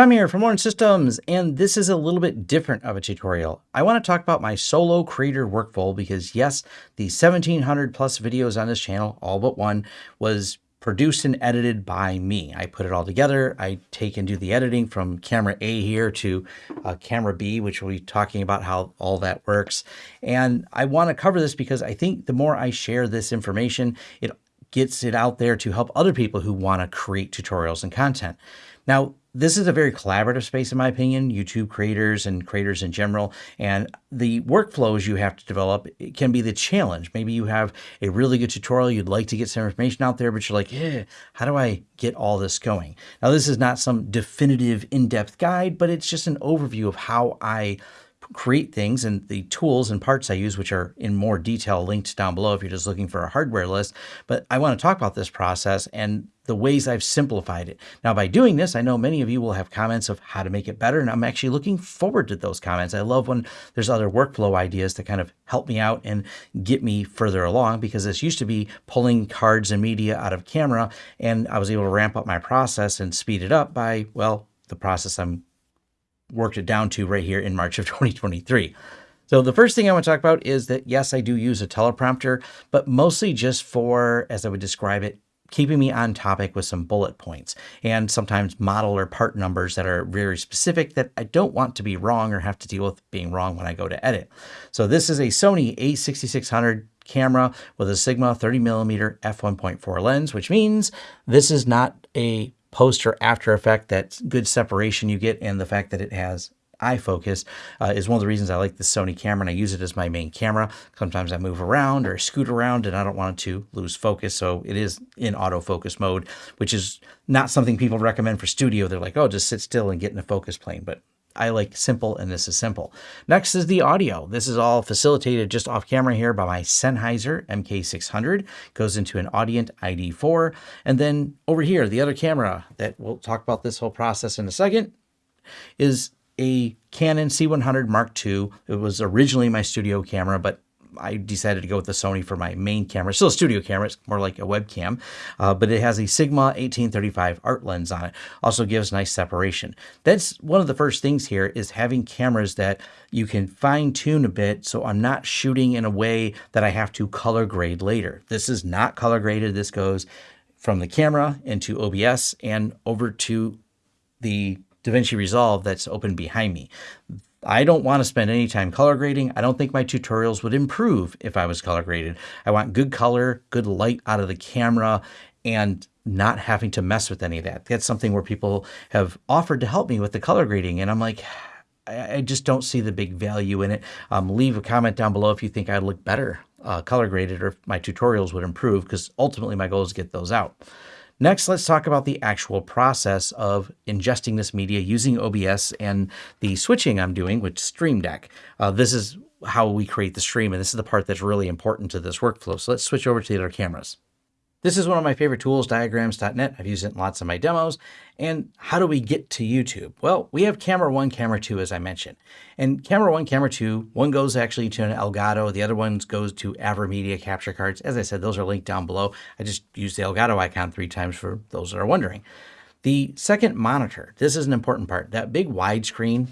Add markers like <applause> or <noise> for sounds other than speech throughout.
Tom here from Lawrence Systems, and this is a little bit different of a tutorial. I want to talk about my solo creator workflow because yes, the 1700 plus videos on this channel, all but one, was produced and edited by me. I put it all together. I take and do the editing from camera A here to uh, camera B, which we'll be talking about how all that works. And I want to cover this because I think the more I share this information, it gets it out there to help other people who want to create tutorials and content. Now, this is a very collaborative space, in my opinion, YouTube creators and creators in general. And the workflows you have to develop can be the challenge. Maybe you have a really good tutorial, you'd like to get some information out there, but you're like, eh, how do I get all this going? Now, this is not some definitive in-depth guide, but it's just an overview of how I create things and the tools and parts I use, which are in more detail linked down below if you're just looking for a hardware list. But I want to talk about this process and the ways I've simplified it. Now, by doing this, I know many of you will have comments of how to make it better, and I'm actually looking forward to those comments. I love when there's other workflow ideas to kind of help me out and get me further along because this used to be pulling cards and media out of camera, and I was able to ramp up my process and speed it up by, well, the process I'm worked it down to right here in March of <laughs> 2023. So the first thing I want to talk about is that yes, I do use a teleprompter, but mostly just for, as I would describe it, keeping me on topic with some bullet points and sometimes model or part numbers that are very specific that I don't want to be wrong or have to deal with being wrong when I go to edit. So this is a Sony a6600 camera with a Sigma 30 millimeter f1.4 lens, which means this is not a post or after effect, that good separation you get and the fact that it has eye focus uh, is one of the reasons I like the Sony camera and I use it as my main camera. Sometimes I move around or scoot around and I don't want to lose focus. So it is in autofocus mode, which is not something people recommend for studio. They're like, oh, just sit still and get in a focus plane. But I like simple and this is simple. Next is the audio. This is all facilitated just off camera here by my Sennheiser MK600. Goes into an Audient ID4. And then over here, the other camera that we'll talk about this whole process in a second is a Canon C100 Mark II. It was originally my studio camera, but I decided to go with the Sony for my main camera. Still a studio camera, it's more like a webcam, uh, but it has a Sigma 1835 art lens on it. Also gives nice separation. That's one of the first things here is having cameras that you can fine tune a bit so I'm not shooting in a way that I have to color grade later. This is not color graded. This goes from the camera into OBS and over to the DaVinci Resolve that's open behind me. I don't want to spend any time color grading. I don't think my tutorials would improve if I was color graded. I want good color, good light out of the camera, and not having to mess with any of that. That's something where people have offered to help me with the color grading, and I'm like, I just don't see the big value in it. Um, leave a comment down below if you think I'd look better uh, color graded or if my tutorials would improve, because ultimately my goal is to get those out. Next, let's talk about the actual process of ingesting this media using OBS and the switching I'm doing with Stream Deck. Uh, this is how we create the stream, and this is the part that's really important to this workflow. So let's switch over to the other cameras. This is one of my favorite tools, diagrams.net. I've used it in lots of my demos. And how do we get to YouTube? Well, we have camera one, camera two, as I mentioned. And camera one, camera two, one goes actually to an Elgato, the other one goes to AverMedia capture cards. As I said, those are linked down below. I just used the Elgato icon three times for those that are wondering. The second monitor, this is an important part. That big widescreen,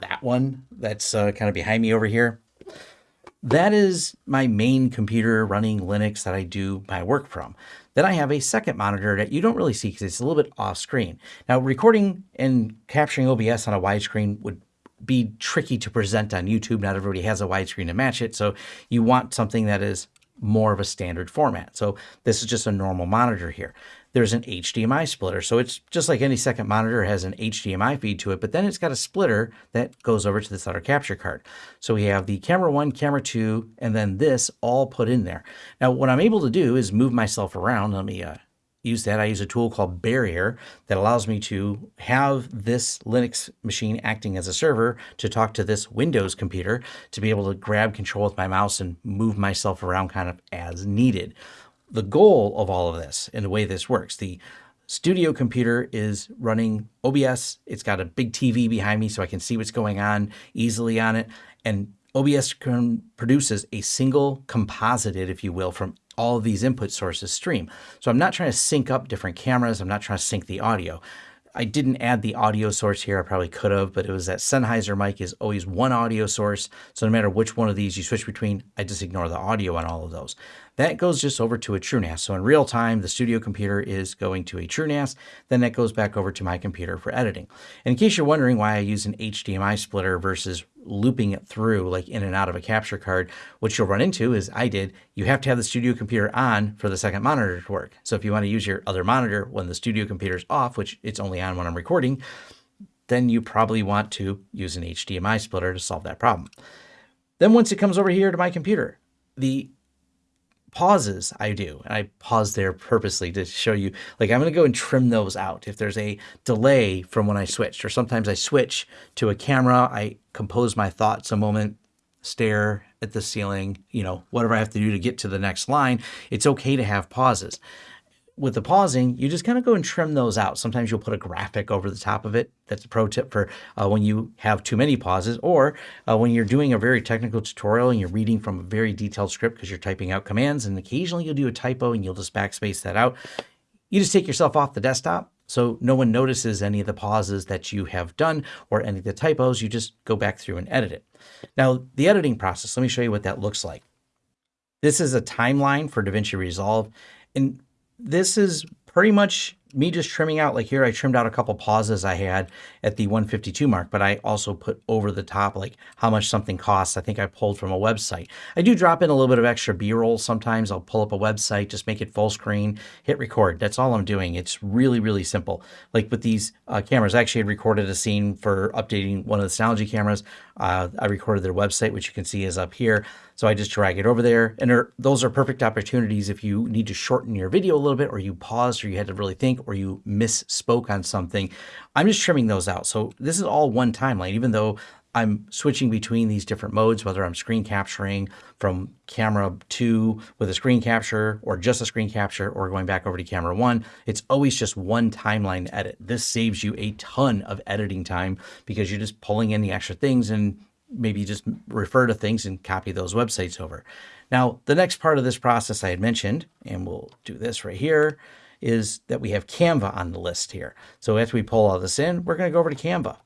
that one that's uh, kind of behind me over here, that is my main computer running Linux that I do my work from. Then I have a second monitor that you don't really see because it's a little bit off screen. Now recording and capturing OBS on a widescreen would be tricky to present on YouTube. Not everybody has a widescreen to match it. So you want something that is more of a standard format. So this is just a normal monitor here there's an HDMI splitter. So it's just like any second monitor has an HDMI feed to it, but then it's got a splitter that goes over to this other capture card. So we have the camera one, camera two, and then this all put in there. Now, what I'm able to do is move myself around. Let me uh, use that. I use a tool called Barrier that allows me to have this Linux machine acting as a server to talk to this Windows computer to be able to grab control with my mouse and move myself around kind of as needed the goal of all of this and the way this works, the studio computer is running OBS. It's got a big TV behind me so I can see what's going on easily on it. And OBS produces a single composited, if you will, from all of these input sources stream. So I'm not trying to sync up different cameras. I'm not trying to sync the audio. I didn't add the audio source here. I probably could have, but it was that Sennheiser mic is always one audio source. So no matter which one of these you switch between, I just ignore the audio on all of those. That goes just over to a TrueNAS. So in real time, the studio computer is going to a TrueNAS. Then that goes back over to my computer for editing. And in case you're wondering why I use an HDMI splitter versus looping it through like in and out of a capture card, what you'll run into is I did, you have to have the studio computer on for the second monitor to work. So if you want to use your other monitor when the studio computer is off, which it's only on when I'm recording, then you probably want to use an HDMI splitter to solve that problem. Then once it comes over here to my computer, the pauses I do, and I pause there purposely to show you, like I'm going to go and trim those out. If there's a delay from when I switched, or sometimes I switch to a camera, I compose my thoughts a moment, stare at the ceiling, you know, whatever I have to do to get to the next line, it's okay to have pauses with the pausing, you just kind of go and trim those out. Sometimes you'll put a graphic over the top of it. That's a pro tip for uh, when you have too many pauses or uh, when you're doing a very technical tutorial and you're reading from a very detailed script because you're typing out commands and occasionally you'll do a typo and you'll just backspace that out. You just take yourself off the desktop so no one notices any of the pauses that you have done or any of the typos. You just go back through and edit it. Now, the editing process, let me show you what that looks like. This is a timeline for DaVinci Resolve. And this is pretty much me just trimming out, like here, I trimmed out a couple pauses I had at the 152 mark, but I also put over the top, like how much something costs. I think I pulled from a website. I do drop in a little bit of extra B-roll sometimes. I'll pull up a website, just make it full screen, hit record. That's all I'm doing. It's really, really simple. Like with these uh, cameras, I actually had recorded a scene for updating one of the Synology cameras. Uh, I recorded their website, which you can see is up here. So I just drag it over there. And those are perfect opportunities if you need to shorten your video a little bit or you paused or you had to really think or you misspoke on something. I'm just trimming those out. So this is all one timeline, even though I'm switching between these different modes, whether I'm screen capturing from camera two with a screen capture or just a screen capture or going back over to camera one. It's always just one timeline edit. This saves you a ton of editing time because you're just pulling in the extra things and maybe just refer to things and copy those websites over. Now, the next part of this process I had mentioned, and we'll do this right here, is that we have Canva on the list here. So after we pull all this in, we're going to go over to Canva.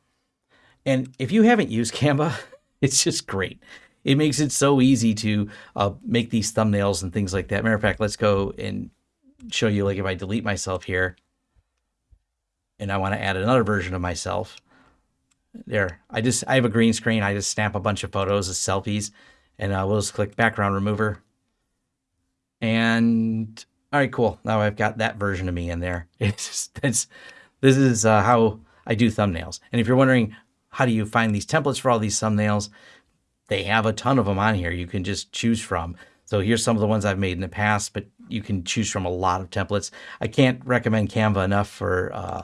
And if you haven't used <laughs> Canva, it's just great. It makes it so easy to uh, make these thumbnails and things like that. Matter of fact, let's go and show you like if I delete myself here and I want to add another version of myself. There, I just, I have a green screen. I just snap a bunch of photos of selfies and uh, we'll just click background remover. And all right, cool. Now I've got that version of me in there. <laughs> It's just, it's, this is uh, how I do thumbnails. And if you're wondering, how do you find these templates for all these thumbnails? They have a ton of them on here. You can just choose from. So here's some of the ones I've made in the past, but you can choose from a lot of templates. I can't recommend Canva enough for uh,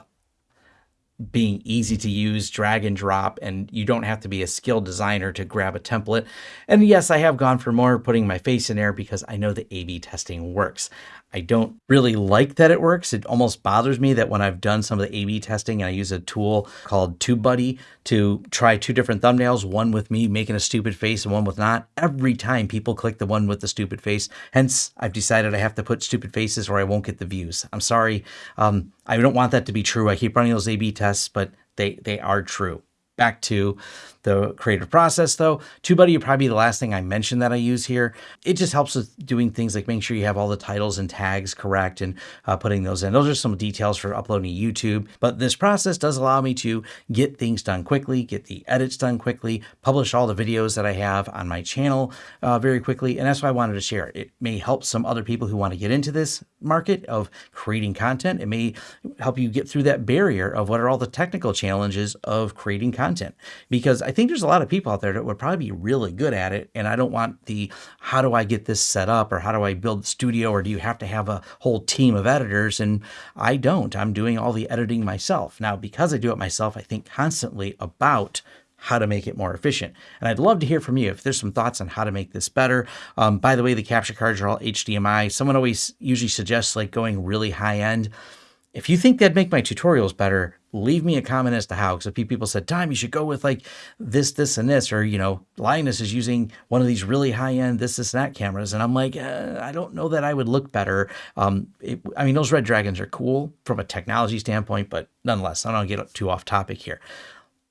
being easy to use, drag and drop, and you don't have to be a skilled designer to grab a template. And yes, I have gone for more putting my face in there because I know the A-B testing works. I don't really like that it works. It almost bothers me that when I've done some of the A-B testing and I use a tool called TubeBuddy to try two different thumbnails, one with me making a stupid face and one with not, every time people click the one with the stupid face. Hence, I've decided I have to put stupid faces or I won't get the views. I'm sorry. Um, I don't want that to be true. I keep running those A-B tests, but they, they are true back to the creative process though. TubeBuddy would probably be the last thing I mentioned that I use here. It just helps with doing things like making sure you have all the titles and tags correct and uh, putting those in. Those are some details for uploading YouTube, but this process does allow me to get things done quickly, get the edits done quickly, publish all the videos that I have on my channel uh, very quickly. And that's why I wanted to share it. It may help some other people who want to get into this market of creating content. It may help you get through that barrier of what are all the technical challenges of creating content because I think there's a lot of people out there that would probably be really good at it. And I don't want the how do I get this set up or how do I build the studio or do you have to have a whole team of editors? And I don't. I'm doing all the editing myself. Now, because I do it myself, I think constantly about how to make it more efficient. And I'd love to hear from you if there's some thoughts on how to make this better. Um, by the way, the capture cards are all HDMI. Someone always usually suggests like going really high end. If you think that'd make my tutorials better, leave me a comment as to how. Because people said, Tom, you should go with like this, this, and this, or, you know, Linus is using one of these really high end this, this, and that cameras. And I'm like, uh, I don't know that I would look better. Um, it, I mean, those Red Dragons are cool from a technology standpoint, but nonetheless, I don't get too off topic here.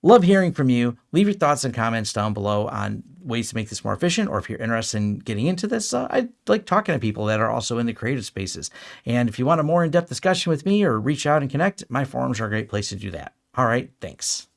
Love hearing from you. Leave your thoughts and comments down below on ways to make this more efficient, or if you're interested in getting into this, uh, I like talking to people that are also in the creative spaces. And if you want a more in-depth discussion with me or reach out and connect, my forums are a great place to do that. All right, thanks.